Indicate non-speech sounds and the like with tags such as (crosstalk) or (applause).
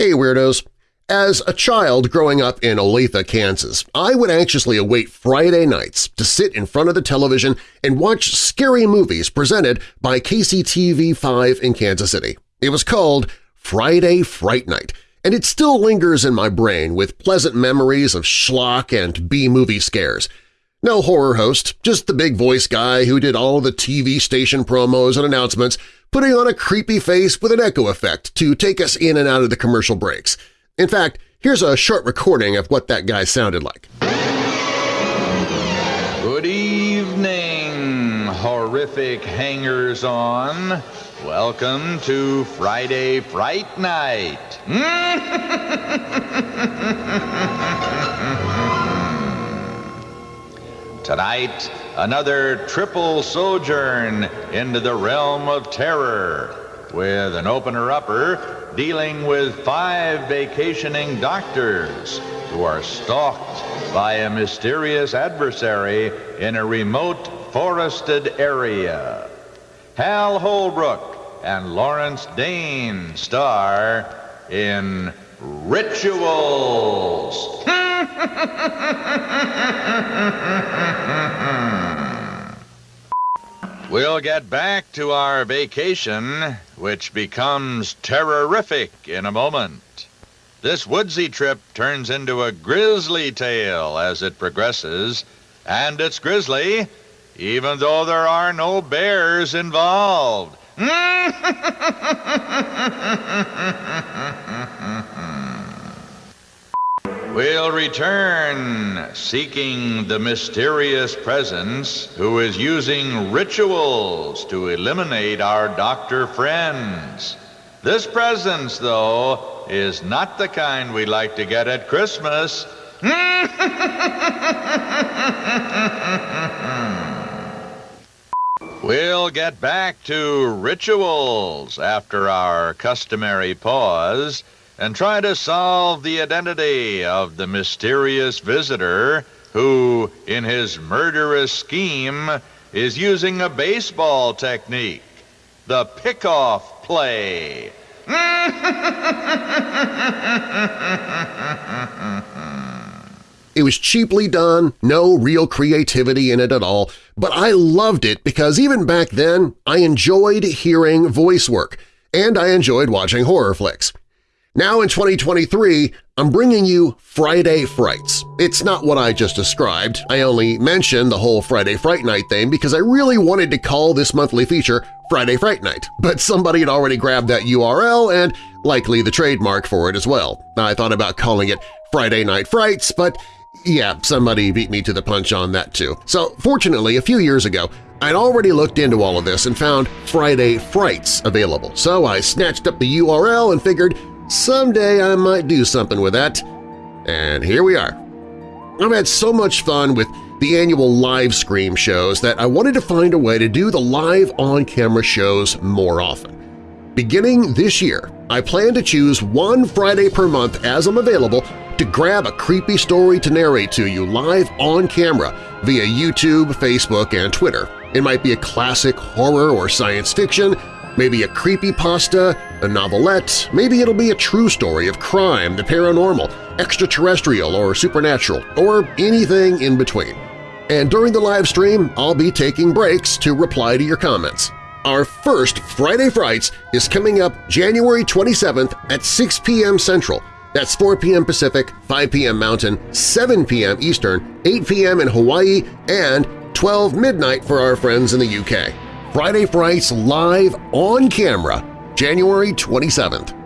Hey Weirdos! As a child growing up in Olathe, Kansas, I would anxiously await Friday nights to sit in front of the television and watch scary movies presented by KCTV5 in Kansas City. It was called Friday Fright Night, and it still lingers in my brain with pleasant memories of schlock and B-movie scares. No horror host, just the big voice guy who did all the TV station promos and announcements putting on a creepy face with an echo effect to take us in and out of the commercial breaks. In fact, here's a short recording of what that guy sounded like. Good evening, horrific hangers-on. Welcome to Friday Fright Night. (laughs) (laughs) Tonight, another triple sojourn into the realm of terror with an opener-upper dealing with five vacationing doctors who are stalked by a mysterious adversary in a remote forested area. Hal Holbrook and Lawrence Dane star in Rituals. (laughs) We'll get back to our vacation, which becomes terrorific in a moment. This woodsy trip turns into a grisly tale as it progresses, and it's grisly even though there are no bears involved. (laughs) We'll return seeking the mysterious presence who is using rituals to eliminate our doctor friends. This presence, though, is not the kind we like to get at Christmas. (laughs) we'll get back to rituals after our customary pause and try to solve the identity of the mysterious visitor who, in his murderous scheme, is using a baseball technique, the pickoff play. (laughs) It was cheaply done, no real creativity in it at all, but I loved it because even back then I enjoyed hearing voice work, and I enjoyed watching horror flicks. Now in 2023, I'm bringing you Friday Frights. It's not what I just described. I only mentioned the whole Friday Fright Night thing because I really wanted to call this monthly feature Friday Fright Night, but somebody had already grabbed that URL and likely the trademark for it as well. I thought about calling it Friday Night Frights, but yeah, somebody beat me to the punch on that too. So fortunately, a few years ago, I'd already looked into all of this and found Friday Frights available, so I snatched up the URL and figured someday I might do something with that. And here we are. I've had so much fun with the annual live Scream shows that I wanted to find a way to do the live on-camera shows more often. Beginning this year, I plan to choose one Friday per month as I'm available to grab a creepy story to narrate to you live on camera via YouTube, Facebook, and Twitter. It might be a classic horror or science fiction, maybe a creepy pasta, a novelette, maybe it'll be a true story of crime, the paranormal, extraterrestrial, or supernatural, or anything in between. And during the live stream, I'll be taking breaks to reply to your comments. Our first Friday Frights is coming up January 27th at 6 p.m. Central, that's 4 p.m. Pacific, 5 p.m. Mountain, 7 p.m. Eastern, 8 p.m. in Hawaii, and 12 midnight for our friends in the UK. Friday Frights live on camera, January 27th.